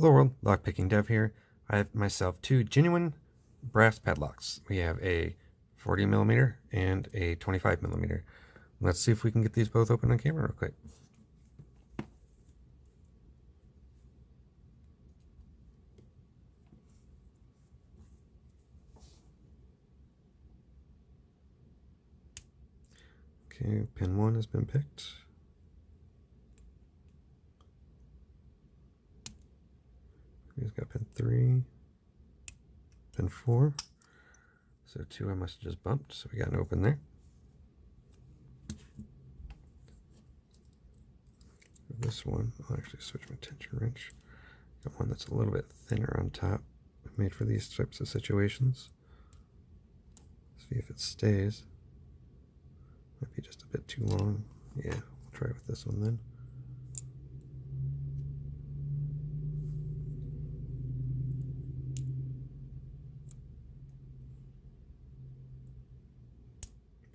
Hello world, lockpicking dev here. I have myself two genuine brass padlocks. We have a 40 millimeter and a 25 millimeter. Let's see if we can get these both open on camera real quick. Okay, pin one has been picked. He's got pin three, pin four. So two I must have just bumped, so we got an open there. This one, I'll actually switch my tension wrench. Got one that's a little bit thinner on top, made for these types of situations. See if it stays. Might be just a bit too long. Yeah, we'll try with this one then.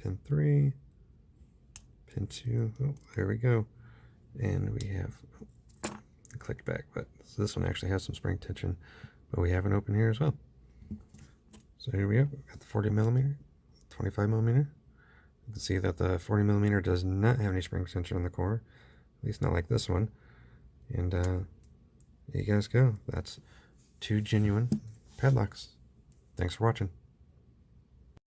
Pin three, pin two. Oh, there we go. And we have oh, clicked back, but this one actually has some spring tension, but we have an open here as well. So here we go. We've got the 40 millimeter, 25 millimeter. You can see that the 40 millimeter does not have any spring tension on the core, at least not like this one. And uh, there you guys go. That's two genuine padlocks. Thanks for watching.